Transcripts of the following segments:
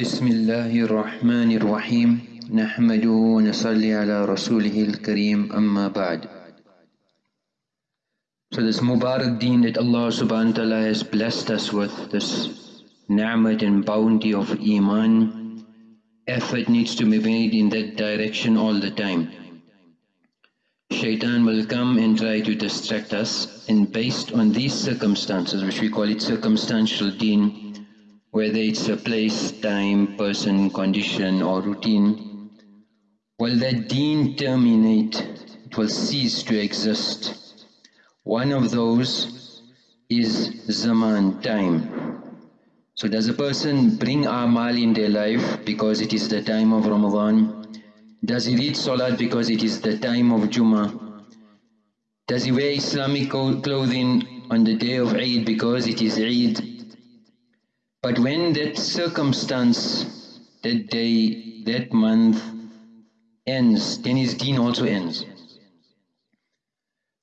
بسم الله الرحمن الرحيم نحمده ونصلي على رسوله الكريم أما بعد So this Mubarak deen that Allah subhanahu wa ta'ala has blessed us with, this ni'mat and bounty of Iman, effort needs to be made in that direction all the time. Shaitan will come and try to distract us and based on these circumstances, which we call it circumstantial deen, whether it's a place, time, person, condition or routine, will that deen terminate, it will cease to exist. One of those is zaman, time. So does a person bring amal in their life because it is the time of Ramadan? Does he read salat because it is the time of Jummah? Does he wear Islamic clothing on the day of Eid because it is Eid? But when that circumstance, that day, that month ends, then his deen also ends.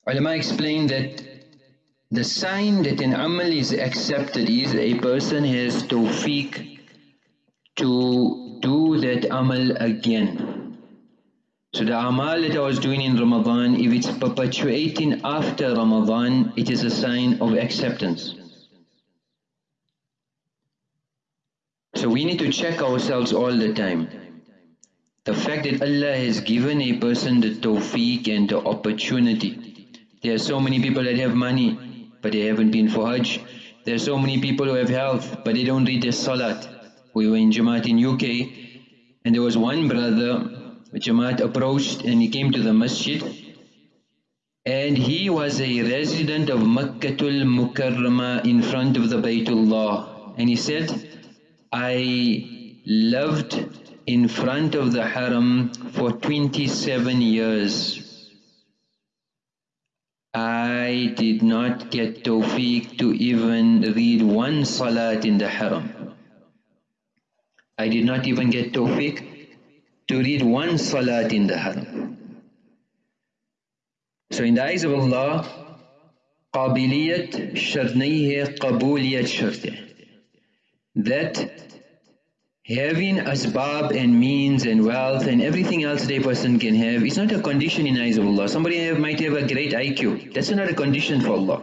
Ulama explain that the sign that an amal is accepted is a person has tawfiq to do that amal again. So the amal that I was doing in Ramadan, if it's perpetuating after Ramadan, it is a sign of acceptance. So we need to check ourselves all the time. The fact that Allah has given a person the tawfiq and the opportunity. There are so many people that have money, but they haven't been for Hajj. There are so many people who have health, but they don't read their salat. We were in Jamaat in UK, and there was one brother, Jamaat approached and he came to the masjid, and he was a resident of Makkatul Mukarramah in front of the Baytullah. And he said, I lived in front of the haram for 27 years. I did not get tawfiq to even read one salat in the haram. I did not even get tawfiq to read one salat in the haram. So in the eyes of Allah, قابلية شرنيه نہیں شرته that having asbab and means and wealth and everything else that a person can have is not a condition in eyes of Allah. Somebody have, might have a great IQ. That's not a condition for Allah.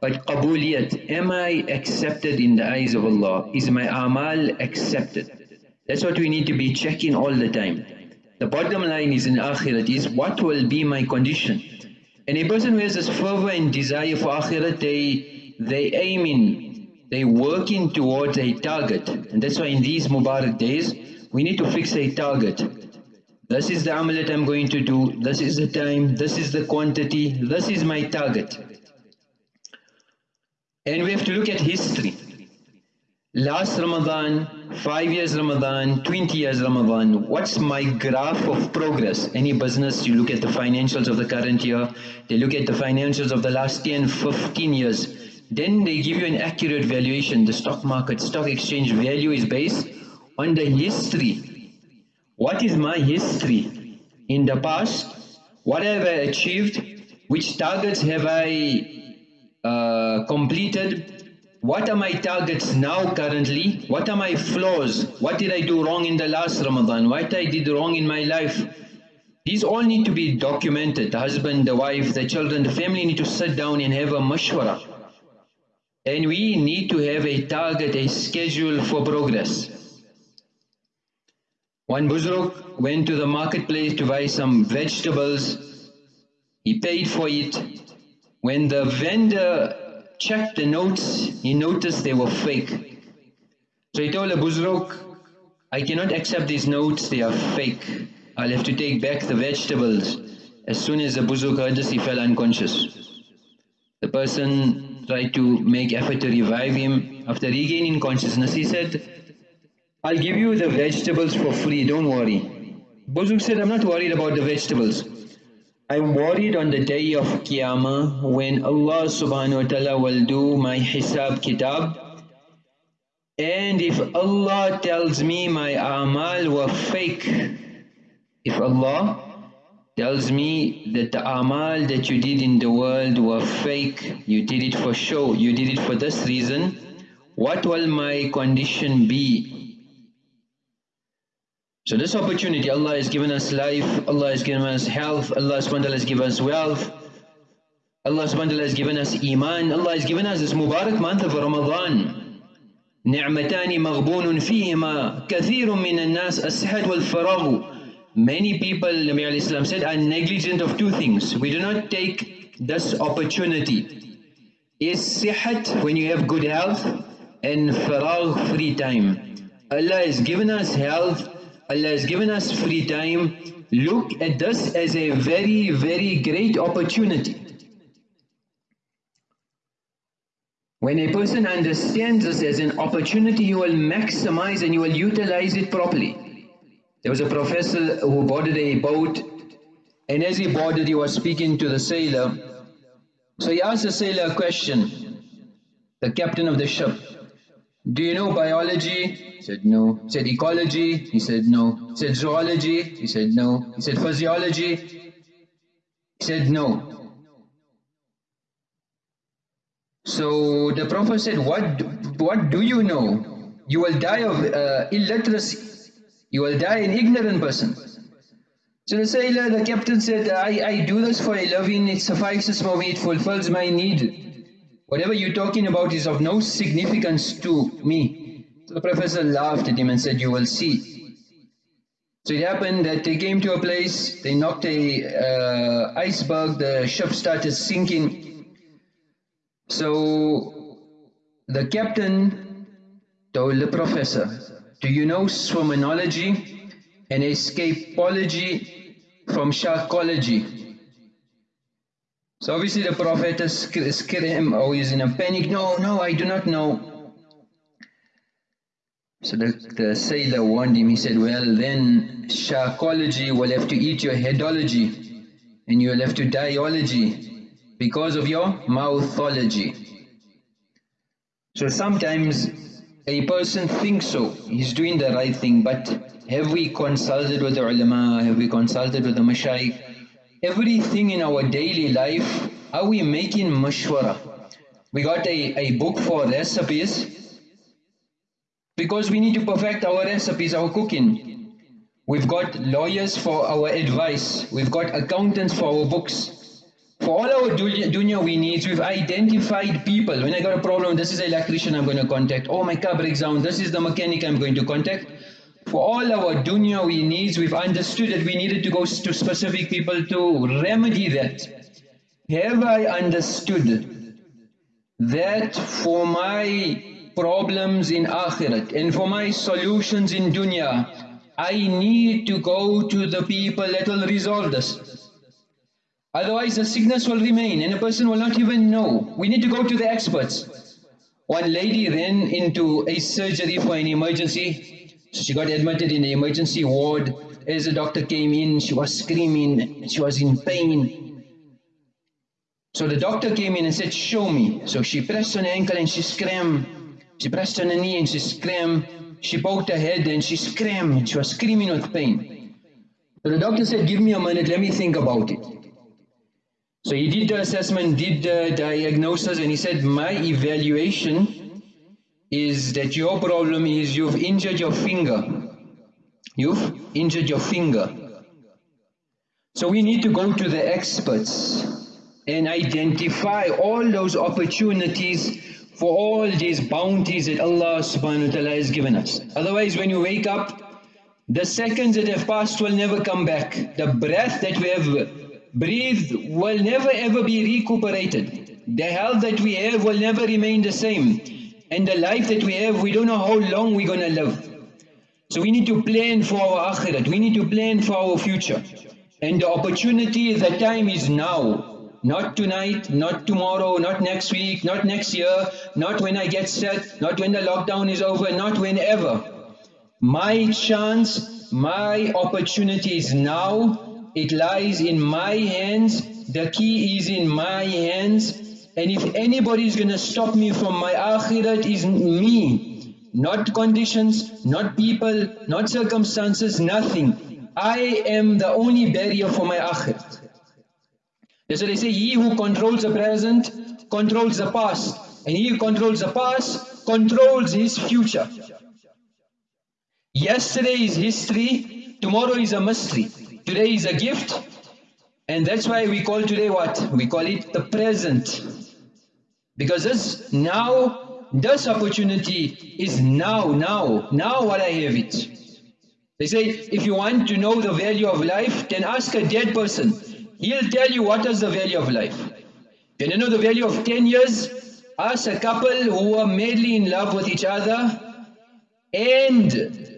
But qabuliyat, am I accepted in the eyes of Allah? Is my amal accepted? That's what we need to be checking all the time. The bottom line is in akhirat is what will be my condition? And a person who has this fervor and desire for akhirat, they, they aim in they're working towards a target. And that's why in these Mubarak days, we need to fix a target. This is the amal that I'm going to do, this is the time, this is the quantity, this is my target. And we have to look at history. Last Ramadan, 5 years Ramadan, 20 years Ramadan, what's my graph of progress? Any business, you look at the financials of the current year, they look at the financials of the last 10, 15 years, then they give you an accurate valuation. The stock market, stock exchange value is based on the history. What is my history in the past? What have I achieved? Which targets have I uh, completed? What are my targets now currently? What are my flaws? What did I do wrong in the last Ramadan? What I did wrong in my life? These all need to be documented. The husband, the wife, the children, the family need to sit down and have a mashwara. And we need to have a target, a schedule for progress. One Buzruk went to the marketplace to buy some vegetables. He paid for it. When the vendor checked the notes, he noticed they were fake. So he told the Buzruk, I cannot accept these notes, they are fake. I'll have to take back the vegetables. As soon as the Buzruk heard this, he fell unconscious. The person tried to make effort to revive him. After regaining consciousness, he said, I'll give you the vegetables for free, don't worry. Buzuk said, I'm not worried about the vegetables. I'm worried on the day of Qiyamah when Allah subhanahu wa ta'ala will do my hisab kitab. And if Allah tells me my amal were fake, if Allah tells me that the amal that you did in the world were fake, you did it for show, you did it for this reason, what will my condition be? So this opportunity, Allah has given us life, Allah has given us health, Allah subhanahu has given us wealth, Allah subhanahu has given us iman, Allah has given us this Mubarak month of Ramadan. نعمتان مغبون فيهما كثير من الناس السحد والفراغ Many people, Nabi Islam said, are negligent of two things. We do not take this opportunity. Is sihat, when you have good health, and faragh, free time. Allah has given us health, Allah has given us free time. Look at this as a very, very great opportunity. When a person understands this as an opportunity, he will maximize and he will utilize it properly. There was a professor who boarded a boat and as he boarded he was speaking to the sailor. So he asked the sailor a question, the captain of the ship. Do you know biology? He said no. He said ecology? He said no. He said zoology? He said no. He said physiology? He said no. So the Prophet said, what, what do you know? You will die of uh, illiteracy. You will die an ignorant person. So the sailor, the captain said, I, I do this for a living, it suffices for me, it fulfills my need. Whatever you're talking about is of no significance to me. So the professor laughed at him and said, you will see. So it happened that they came to a place, they knocked a uh, iceberg, the ship started sinking, so the captain told the professor, do you know swimmology and escapology from sharkology? So obviously the prophet screamed, oh he's in a panic, no, no, I do not know. So the, the sailor warned him, he said, well then sharkology will have to eat your headology and you'll have to dieology because of your mouthology. So sometimes a person thinks so, he's doing the right thing, but have we consulted with the ulama, have we consulted with the mashayikh? Everything in our daily life, are we making mashwara? We got a, a book for recipes, because we need to perfect our recipes, our cooking. We've got lawyers for our advice, we've got accountants for our books, for all our dunya we need, we've identified people. When I got a problem, this is the electrician I'm going to contact. Oh, my car breaks down, this is the mechanic I'm going to contact. For all our dunya we needs, we've understood that we needed to go to specific people to remedy that. Have I understood that for my problems in akhirat and for my solutions in dunya, I need to go to the people that will resolve this. Otherwise the sickness will remain and a person will not even know. We need to go to the experts. One lady ran into a surgery for an emergency. So she got admitted in the emergency ward. As the doctor came in, she was screaming, she was in pain. So the doctor came in and said, show me. So she pressed on her ankle and she screamed. She pressed on her knee and she screamed. She poked her head and she screamed. She was screaming with pain. So the doctor said, give me a minute, let me think about it. So he did the assessment, did the diagnosis and he said, my evaluation is that your problem is you've injured your finger. You've injured your finger. So we need to go to the experts and identify all those opportunities for all these bounties that Allah subhanahu wa ta'ala has given us. Otherwise when you wake up, the seconds that have passed will never come back. The breath that we have breathed will never ever be recuperated. The health that we have will never remain the same. And the life that we have, we don't know how long we're going to live. So we need to plan for our akhirat. We need to plan for our future. And the opportunity, the time is now. Not tonight, not tomorrow, not next week, not next year, not when I get set, not when the lockdown is over, not whenever. My chance, my opportunity is now it lies in my hands. The key is in my hands. And if anybody is going to stop me from my akhirat, is me. Not conditions, not people, not circumstances, nothing. I am the only barrier for my akhirat. That's they say, he who controls the present, controls the past. And he who controls the past, controls his future. Yesterday is history, tomorrow is a mystery. Today is a gift, and that's why we call today what? We call it the present. Because this now, this opportunity is now, now, now what I have it. They say, if you want to know the value of life, then ask a dead person. He'll tell you what is the value of life. Can you know the value of 10 years? Ask a couple who were madly in love with each other and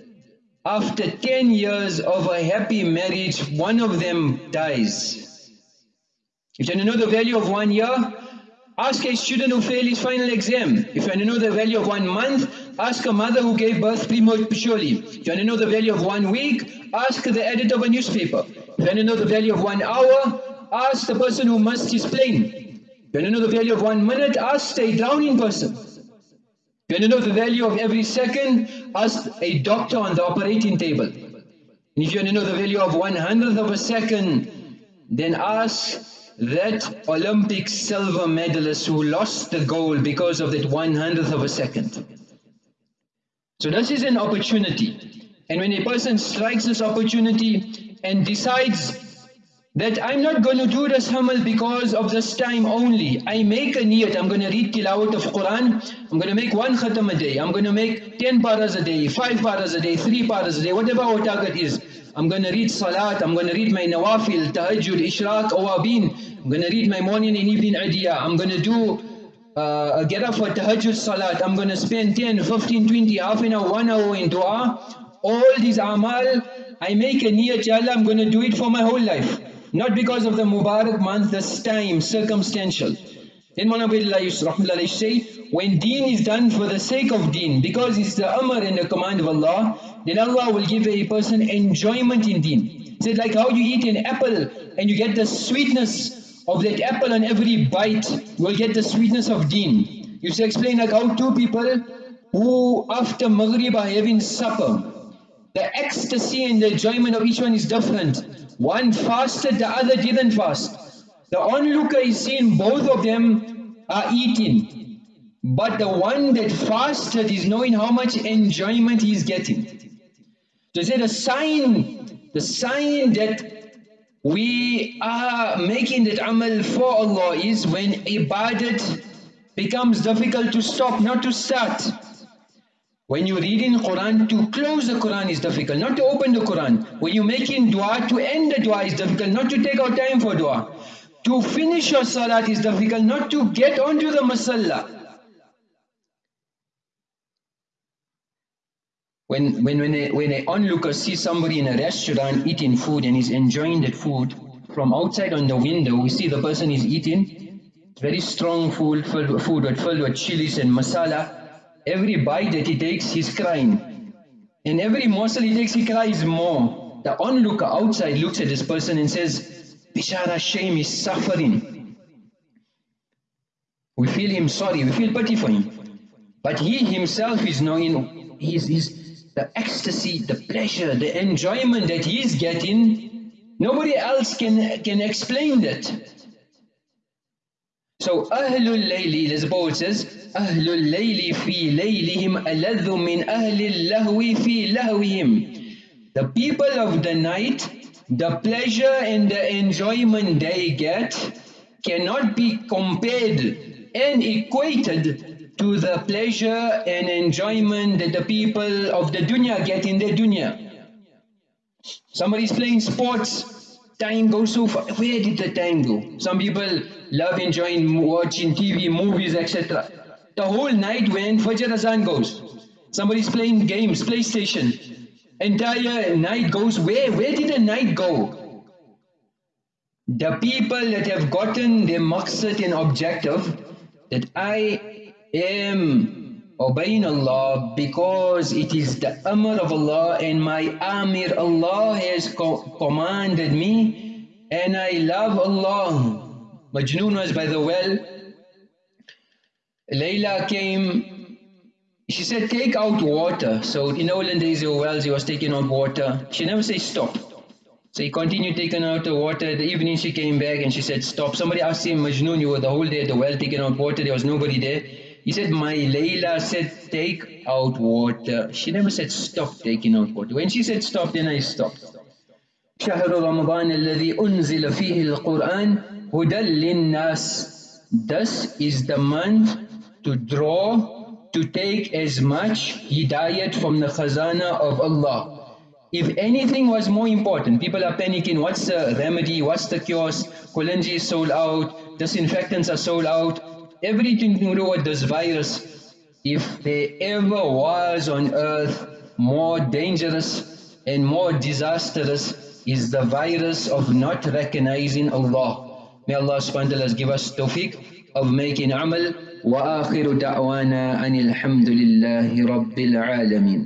after 10 years of a happy marriage, one of them dies. If you want to know the value of one year, ask a student who failed his final exam. If you want to know the value of one month, ask a mother who gave birth prematurely. If you want to know the value of one week, ask the editor of a newspaper. If you want to know the value of one hour, ask the person who his plane. If you want to know the value of one minute, ask a drowning person. You want to know the value of every second? Ask a doctor on the operating table. And if you want to know the value of one hundredth of a second, then ask that Olympic silver medalist who lost the gold because of that one hundredth of a second. So this is an opportunity. And when a person strikes this opportunity and decides that I'm not going to do this hamal because of this time only. I make a niyat, I'm going to read tilawat of Quran, I'm going to make one khatam a day, I'm going to make 10 paras a day, 5 paras a day, 3 paras a day, whatever our target is. I'm going to read salat, I'm going to read my nawafil, tahajjud, ishraq, awabin, I'm going to read my morning and evening adiyah, I'm going to do uh, get up for tahajjud salat, I'm going to spend 10, 15, 20, half an hour, one hour in dua. All these amal, I make a niyat, Allah, I'm going to do it for my whole life. Not because of the Mubarak month, this time, circumstantial. Then Muhammad say, when deen is done for the sake of deen, because it's the amr and the command of Allah, then Allah will give a person enjoyment in deen. Said like how you eat an apple and you get the sweetness of that apple on every bite, you will get the sweetness of deen. You to explain like how two people who after Maghrib are having supper, the ecstasy and the enjoyment of each one is different. One fasted, the other didn't fast. The onlooker is seeing both of them are eating. But the one that fasted is knowing how much enjoyment he is getting. So say the sign, the sign that we are making that amal for Allah is when ibadat becomes difficult to stop, not to start. When you read in Quran, to close the Quran is difficult, not to open the Quran. When you make in dua, to end the dua is difficult, not to take out time for dua. To finish your salat is difficult, not to get onto the masalla. When, when, when, a, when an onlooker sees somebody in a restaurant eating food and he's enjoying that food, from outside on the window, we see the person is eating very strong food, filled, food filled with chilies and masala, Every bite that he takes, he's crying. And every morsel he takes, he cries more. The onlooker outside looks at this person and says, Bishara, shame, is suffering. We feel him sorry, we feel pity for him. But he himself is knowing he's, he's the ecstasy, the pleasure, the enjoyment that he is getting, nobody else can, can explain that. So Ahlul Layli, as says, Ahlul Layli fi laylihim aladhu min Ahlil Lahwi fi lahwihim. The people of the night, the pleasure and the enjoyment they get cannot be compared and equated to the pleasure and enjoyment that the people of the dunya get in their dunya. Somebody's playing sports, time goes so far. Where did the time go? Some people love enjoying watching TV, movies, etc. The whole night when Fajr Azan goes, somebody's playing games, PlayStation, entire night goes where? Where did the night go? The people that have gotten their maqsad and objective, that I am obeying Allah because it is the amr of Allah and my amir Allah has co commanded me and I love Allah Majnoon was by the well. Layla came, she said, take out water. So in olden days, there were wells, he was taking out water. She never said stop. So he continued taking out the water. The evening she came back and she said, stop. Somebody asked him, Majnoon, you were the whole day at the well taking out water. There was nobody there. He said, my Layla said, take out water. She never said, stop taking out water. When she said stop, then I stopped. شهر رمضان الذي أنزل فيه القرآن Huda Thus is the month to draw, to take as much hidayat from the khazana of Allah. If anything was more important, people are panicking, what's the remedy, what's the cure, Kalonji is sold out, disinfectants are sold out, everything to do with this virus. If there ever was on earth more dangerous and more disastrous is the virus of not recognizing Allah. May Allah subhanahu wa ta'ala give us tawfiq of making amal. وآخر دعوانا أن الحمد لله رب العالمين